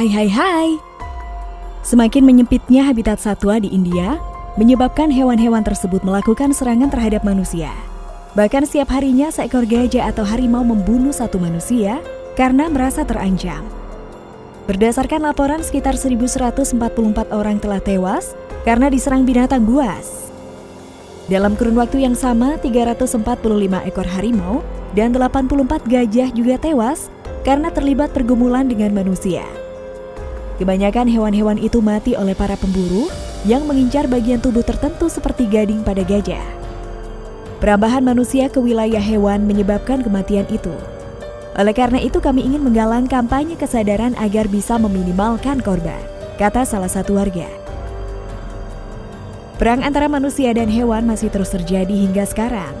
Hai hai hai. Semakin menyempitnya habitat satwa di India, menyebabkan hewan-hewan tersebut melakukan serangan terhadap manusia. Bahkan setiap harinya seekor gajah atau harimau membunuh satu manusia karena merasa terancam. Berdasarkan laporan sekitar 1144 orang telah tewas karena diserang binatang buas. Dalam kurun waktu yang sama, 345 ekor harimau dan 84 gajah juga tewas karena terlibat pergumulan dengan manusia. Kebanyakan hewan-hewan itu mati oleh para pemburu yang mengincar bagian tubuh tertentu seperti gading pada gajah. Perambahan manusia ke wilayah hewan menyebabkan kematian itu. Oleh karena itu kami ingin menggalang kampanye kesadaran agar bisa meminimalkan korban, kata salah satu warga. Perang antara manusia dan hewan masih terus terjadi hingga sekarang.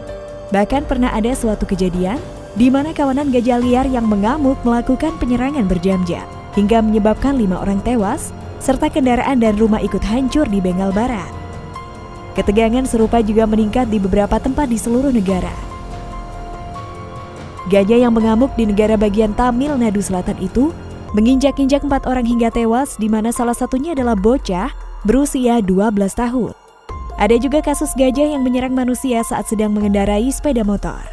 Bahkan pernah ada suatu kejadian di mana kawanan gajah liar yang mengamuk melakukan penyerangan berjam-jam hingga menyebabkan lima orang tewas, serta kendaraan dan rumah ikut hancur di Bengal Barat. Ketegangan serupa juga meningkat di beberapa tempat di seluruh negara. Gajah yang mengamuk di negara bagian Tamil Nadu Selatan itu menginjak-injak empat orang hingga tewas di mana salah satunya adalah bocah berusia 12 tahun. Ada juga kasus gajah yang menyerang manusia saat sedang mengendarai sepeda motor.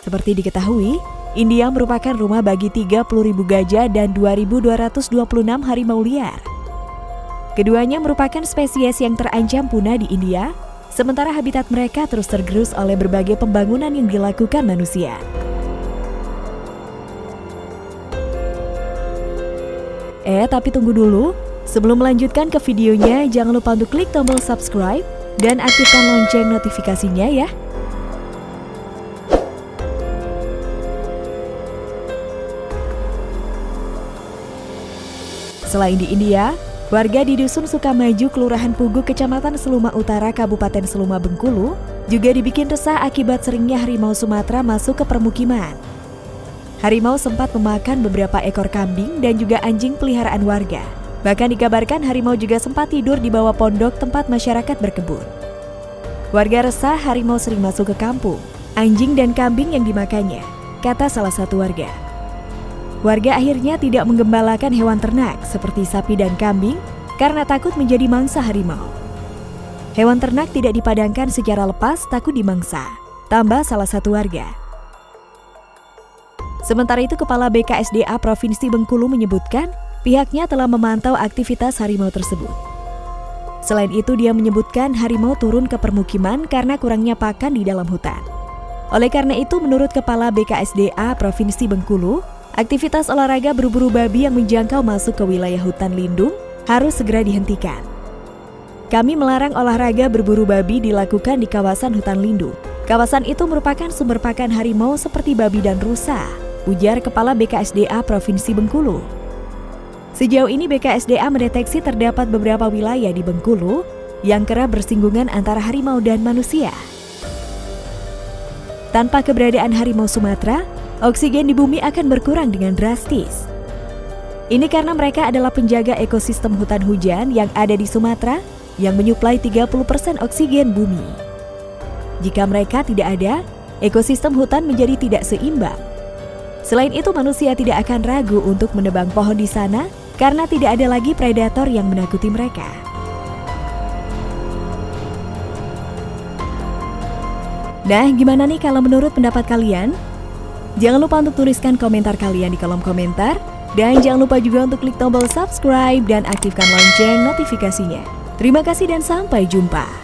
Seperti diketahui, India merupakan rumah bagi 30.000 gajah dan 2.226 harimau liar. Keduanya merupakan spesies yang terancam punah di India, sementara habitat mereka terus tergerus oleh berbagai pembangunan yang dilakukan manusia. Eh, tapi tunggu dulu. Sebelum melanjutkan ke videonya, jangan lupa untuk klik tombol subscribe dan aktifkan lonceng notifikasinya ya. Selain di India, warga di Dusun Sukamaju, Kelurahan Pugu, Kecamatan Seluma Utara, Kabupaten Seluma Bengkulu, juga dibikin resah akibat seringnya harimau Sumatera masuk ke permukiman. Harimau sempat memakan beberapa ekor kambing dan juga anjing peliharaan warga. Bahkan dikabarkan harimau juga sempat tidur di bawah pondok tempat masyarakat berkebun. Warga resah harimau sering masuk ke kampung, anjing dan kambing yang dimakannya, kata salah satu warga. Warga akhirnya tidak menggembalakan hewan ternak seperti sapi dan kambing karena takut menjadi mangsa harimau. Hewan ternak tidak dipadangkan secara lepas takut dimangsa, tambah salah satu warga. Sementara itu Kepala BKSDA Provinsi Bengkulu menyebutkan pihaknya telah memantau aktivitas harimau tersebut. Selain itu dia menyebutkan harimau turun ke permukiman karena kurangnya pakan di dalam hutan. Oleh karena itu menurut Kepala BKSDA Provinsi Bengkulu, Aktivitas olahraga berburu babi yang menjangkau masuk ke wilayah hutan lindung harus segera dihentikan. Kami melarang olahraga berburu babi dilakukan di kawasan hutan lindung. Kawasan itu merupakan sumber pakan harimau seperti babi dan rusa, ujar Kepala BKSDA Provinsi Bengkulu. Sejauh ini BKSDA mendeteksi terdapat beberapa wilayah di Bengkulu yang kerap bersinggungan antara harimau dan manusia. Tanpa keberadaan harimau Sumatera, oksigen di bumi akan berkurang dengan drastis. Ini karena mereka adalah penjaga ekosistem hutan hujan yang ada di Sumatera yang menyuplai 30% oksigen bumi. Jika mereka tidak ada, ekosistem hutan menjadi tidak seimbang. Selain itu manusia tidak akan ragu untuk menebang pohon di sana karena tidak ada lagi predator yang menakuti mereka. Nah, gimana nih kalau menurut pendapat kalian? Jangan lupa untuk tuliskan komentar kalian di kolom komentar. Dan jangan lupa juga untuk klik tombol subscribe dan aktifkan lonceng notifikasinya. Terima kasih dan sampai jumpa.